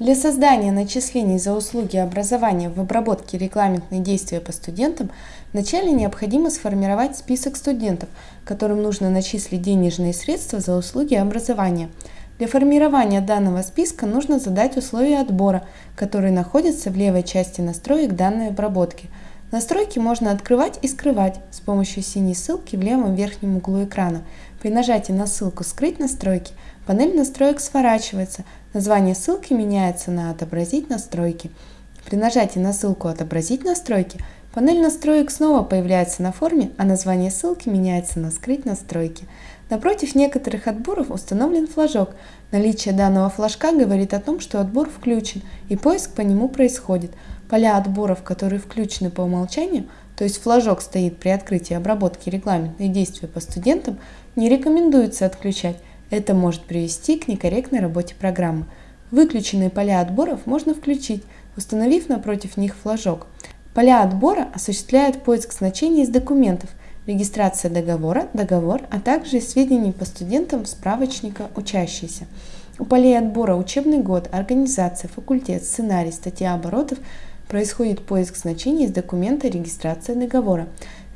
Для создания начислений за услуги образования в обработке регламентных действия по студентам вначале необходимо сформировать список студентов, которым нужно начислить денежные средства за услуги образования. Для формирования данного списка нужно задать условия отбора, которые находятся в левой части настроек данной обработки. Настройки можно открывать и скрывать с помощью синей ссылки в левом верхнем углу экрана. При нажатии на ссылку «Скрыть настройки» панель настроек сворачивается, Название ссылки меняется на «Отобразить настройки». При нажатии на ссылку «Отобразить настройки» панель настроек снова появляется на форме, а название ссылки меняется на «Скрыть настройки». Напротив некоторых отборов установлен флажок. Наличие данного флажка говорит о том, что отбор включен и поиск по нему происходит. Поля отборов, которые включены по умолчанию, то есть флажок стоит при открытии обработки регламентных действий по студентам, не рекомендуется отключать, это может привести к некорректной работе программы. Выключенные поля отборов можно включить, установив напротив них флажок. Поля отбора осуществляют поиск значений из документов, регистрация договора, договор, а также сведений по студентам справочника учащийся. У полей отбора учебный год, организация, факультет, сценарий, статья оборотов происходит поиск значений из документа регистрация договора.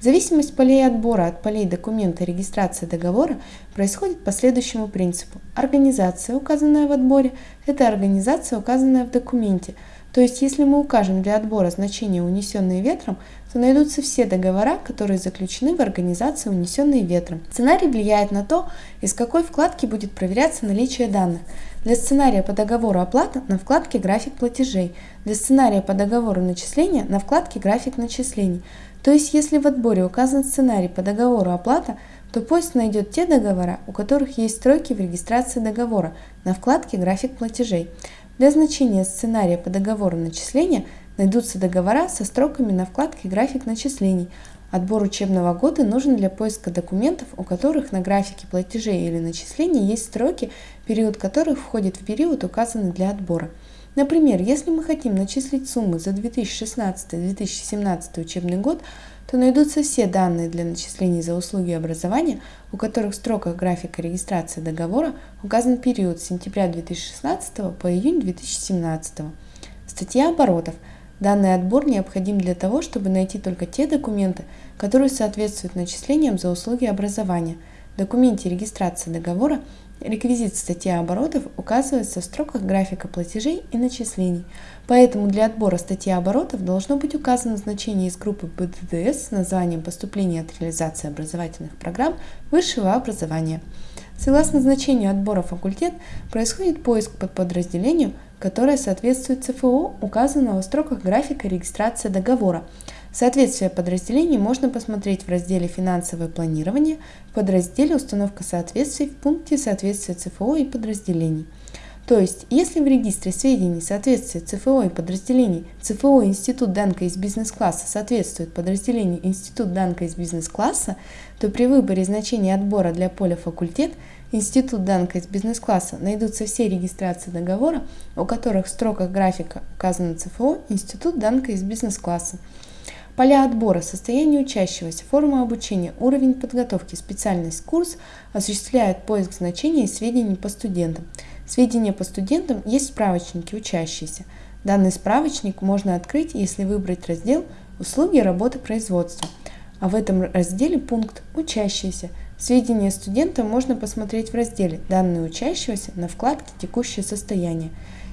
Зависимость полей отбора от полей документа регистрации договора происходит по следующему принципу. Организация, указанная в отборе, это организация, указанная в документе. То есть, если мы укажем для отбора значение «унесенные ветром», то найдутся все договора, которые заключены в организации «унесенные ветром». Сценарий влияет на то, из какой вкладки будет проверяться наличие данных. Для сценария по договору оплата на вкладке «График платежей», для сценария по договору начисления на вкладке «График начислений». То есть, если в отборе указан сценарий по договору оплата, то поиск найдет те договора, у которых есть строки в регистрации договора на вкладке «График платежей». Для значения сценария по договору начисления найдутся договора со строками на вкладке «График начислений». Отбор учебного года нужен для поиска документов, у которых на графике платежей или начислений есть строки, период которых входит в период, указанный для отбора. Например, если мы хотим начислить суммы за 2016-2017 учебный год, то найдутся все данные для начислений за услуги образования, у которых в строках графика регистрации договора указан период с сентября 2016 по июнь 2017. Статья оборотов. Данный отбор необходим для того, чтобы найти только те документы, которые соответствуют начислениям за услуги образования. В документе регистрации договора Реквизит статьи оборотов указывается в строках графика платежей и начислений, поэтому для отбора статьи оборотов должно быть указано значение из группы БДДС с названием поступления от реализации образовательных программ высшего образования. Согласно значению отбора факультет происходит поиск под подразделению, которое соответствует ЦФО, указанного в строках графика регистрации договора. Соответствие подразделений можно посмотреть в разделе «Финансовое планирование», в подразделе «Установка соответствий» в пункте «Соответствие ЦФО и подразделений». То есть, если в регистре сведений соответствия ЦФО и подразделений ЦФО Институт Данка из бизнес-класса соответствует подразделению Институт Данка из бизнес-класса, то при выборе значения отбора для поля факультет Институт Данка из бизнес-класса найдутся все регистрации договора, у которых в строках графика указано ЦФО Институт Данка из бизнес-класса. Поля отбора, состояние учащегося, форма обучения, уровень подготовки, специальность, курс осуществляют поиск значений и сведений по студентам. Сведения по студентам есть в справочнике учащиеся. Данный справочник можно открыть, если выбрать раздел «Услуги работы производства». А в этом разделе пункт «Учащиеся». Сведения студента можно посмотреть в разделе «Данные учащегося» на вкладке «Текущее состояние».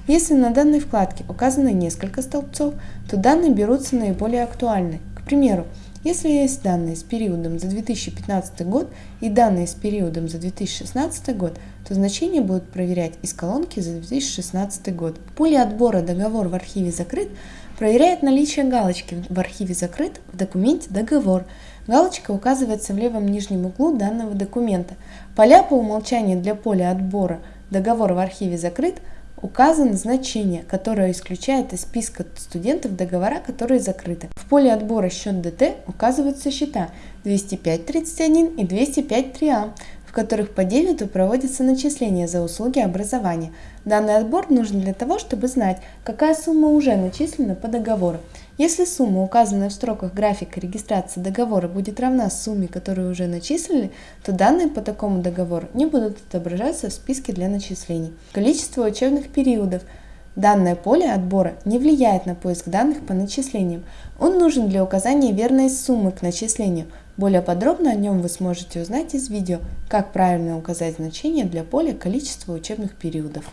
Если на данной вкладке указано несколько столбцов, то данные берутся наиболее актуальны. К примеру, если есть данные с периодом за 2015 год и данные с периодом за 2016 год, то значения будут проверять из колонки за 2016 год. В поле отбора «Договор в архиве закрыт» проверяет наличие галочки «В архиве закрыт» в документе «Договор». Галочка указывается в левом нижнем углу данного документа. Поля по умолчанию для поля отбора «Договор в архиве закрыт» указано значение, которое исключает из списка студентов договора, которые закрыты. В поле отбора счет ДТ указываются счета 205.31 и 205.3А, в которых по дебету проводятся начисления за услуги образования. Данный отбор нужен для того, чтобы знать, какая сумма уже начислена по договору. Если сумма, указанная в строках графика регистрации договора, будет равна сумме, которую уже начислили, то данные по такому договору не будут отображаться в списке для начислений. Количество учебных периодов. Данное поле отбора не влияет на поиск данных по начислениям. Он нужен для указания верной суммы к начислению. Более подробно о нем вы сможете узнать из видео «Как правильно указать значение для поля количества учебных периодов».